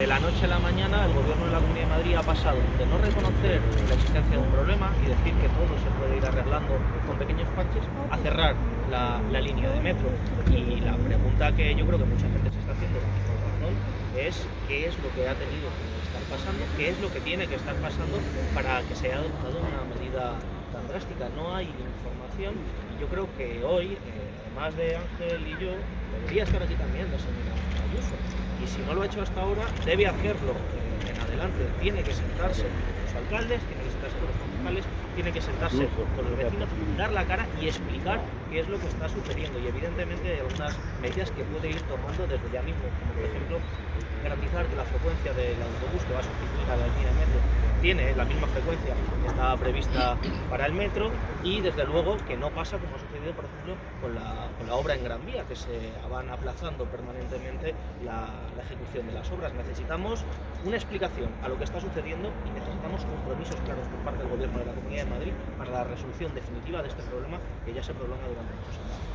De la noche a la mañana el gobierno de la Comunidad de Madrid ha pasado de no reconocer la existencia de un problema y decir que todo se puede ir arreglando con pequeños parches a cerrar la, línea de metro. Y la pregunta que yo creo que mucha gente se está haciendo con razón es qué es lo que ha tenido que estar pasando, qué es lo que tiene que estar pasando para que se haya adoptado una medida tan drástica. No hay información y yo creo que hoy, eh, además de Ángel y yo, debería estar aquí también la señora Ayuso si no lo ha hecho hasta ahora, debe hacerlo en adelante. Tiene que sentarse con los alcaldes, tiene que sentarse con los concejales, tiene que sentarse con los vecinos, dar la cara y explicar qué es lo que está sucediendo. Y evidentemente hay algunas medidas que puede ir tomando desde ya mismo, como por ejemplo garantizar que la frecuencia del autobús que va a sustituir a la línea de metro tiene la misma frecuencia que estaba prevista para el metro y desde luego que no pasa como ha sucedido por ejemplo con la, la obra en Gran Vía que se van aplazando permanentemente la, ejecución de las obras. Necesitamos una explicación a lo que está sucediendo y necesitamos compromisos claros por parte del Gobierno de la Comunidad de Madrid para la resolución definitiva de este problema que ya se prolonga durante muchos años.